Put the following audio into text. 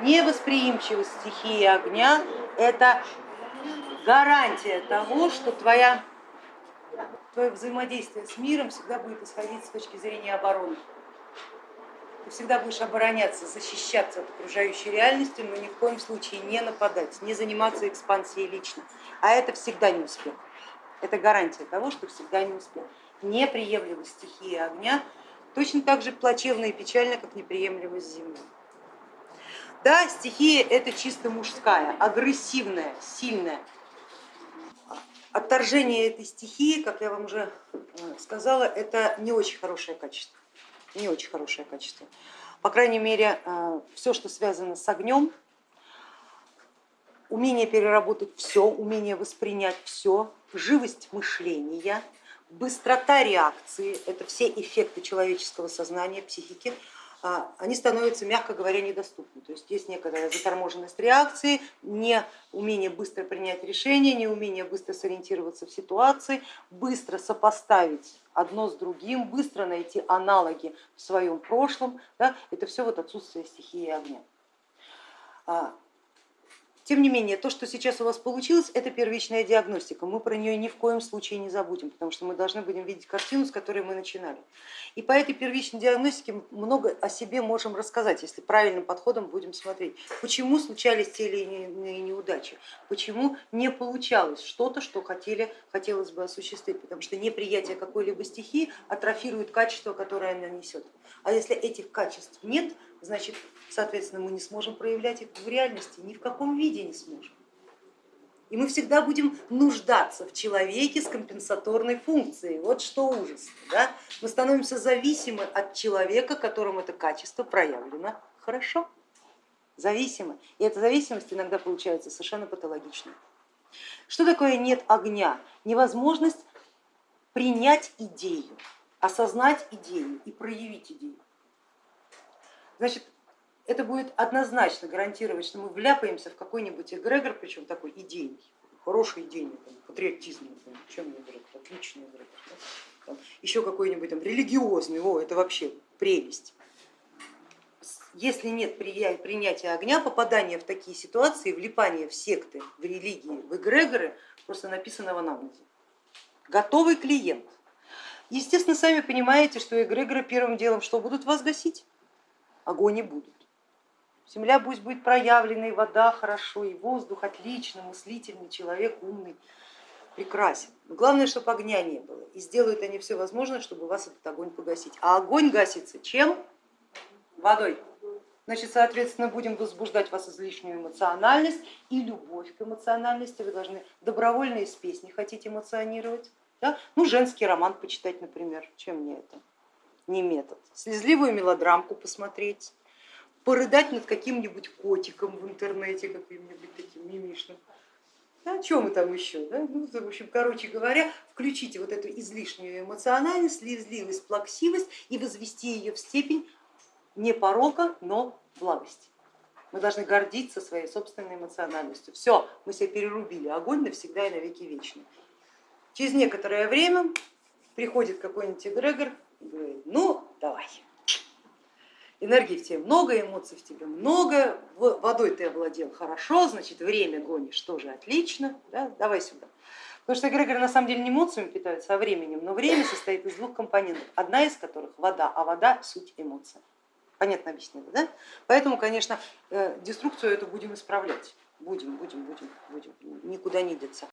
Невосприимчивость стихии огня – это гарантия того, что твоя, твое взаимодействие с миром всегда будет исходить с точки зрения обороны. Ты всегда будешь обороняться, защищаться от окружающей реальности, но ни в коем случае не нападать, не заниматься экспансией лично. А это всегда не успех. Это гарантия того, что всегда не успех. Неприемлемость стихии огня точно так же плачевно и печально, как неприемлемость земли. Да, стихия это чисто мужская, агрессивная, сильная. Отторжение этой стихии, как я вам уже э, сказала, это не очень хорошее качество. Не очень хорошее качество. По крайней мере, э, все, что связано с огнем, умение переработать все, умение воспринять все, живость мышления, быстрота реакции, это все эффекты человеческого сознания, психики, они становятся, мягко говоря, недоступны. То есть есть некоторая заторможенность реакции, не умение быстро принять решение, не умение быстро сориентироваться в ситуации, быстро сопоставить одно с другим, быстро найти аналоги в своем прошлом. Да, это все вот отсутствие стихии огня. Тем не менее, то, что сейчас у вас получилось, это первичная диагностика. Мы про нее ни в коем случае не забудем, потому что мы должны будем видеть картину, с которой мы начинали. И по этой первичной диагностике много о себе можем рассказать, если правильным подходом будем смотреть. Почему случались те или иные неудачи, почему не получалось что-то, что хотели, хотелось бы осуществить, потому что неприятие какой-либо стихии атрофирует качество, которое она несет. А если этих качеств нет, значит, соответственно, мы не сможем проявлять их в реальности, ни в каком виде не сможем. И мы всегда будем нуждаться в человеке с компенсаторной функцией. Вот что ужас. Да? Мы становимся зависимы от человека, которому это качество проявлено хорошо. Зависимы. И эта зависимость иногда получается совершенно патологичной. Что такое нет огня? Невозможность принять идею, осознать идею и проявить идею. Значит, это будет однозначно гарантировать, что мы вляпаемся в какой-нибудь эгрегор, причем такой идейный, хороший идейный, там, патриотизм, там, чем мне эгрегор, отличный эгрегор, там, еще какой-нибудь там религиозный, о, это вообще прелесть. Если нет принятия огня, попадание в такие ситуации, влипание в секты, в религии, в эгрегоры, просто написанного на улице. Готовый клиент. Естественно, сами понимаете, что эгрегоры первым делом что будут вас гасить? Огонь не будут. Земля пусть будет проявлена, и вода хорошо, и воздух отлично, мыслительный, человек умный, прекрасен. Но главное, чтобы огня не было. И сделают они все возможное, чтобы вас этот огонь погасить. А огонь гасится чем? Водой. Значит, соответственно, будем возбуждать вас излишнюю эмоциональность и любовь к эмоциональности. Вы должны добровольно из песни хотите эмоционировать. Да? Ну, женский роман почитать, например. Чем мне это? Не метод. Слезливую мелодрамку посмотреть порыдать над каким-нибудь котиком в интернете, каким-нибудь таким мимишным. Да, о чем мы там еще? Да? Ну, в общем, короче говоря, включите вот эту излишнюю эмоциональность, слезливость, плаксивость и возвести ее в степень не порока, но благости. Мы должны гордиться своей собственной эмоциональностью. Все, мы себя перерубили, огонь навсегда и навеки вечный. Через некоторое время приходит какой-нибудь эгрегор говорит, ну давай, энергии в тебе много, эмоций в тебе много, водой ты овладел хорошо, значит время гонишь тоже отлично, да? давай сюда. Потому что эгрегоры на самом деле не эмоциями питаются, а временем, но время состоит из двух компонентов, одна из которых вода, а вода суть эмоция. Понятно объяснила, да? Поэтому, конечно, э, деструкцию эту будем исправлять. Будем, будем, будем, будем, никуда не деться.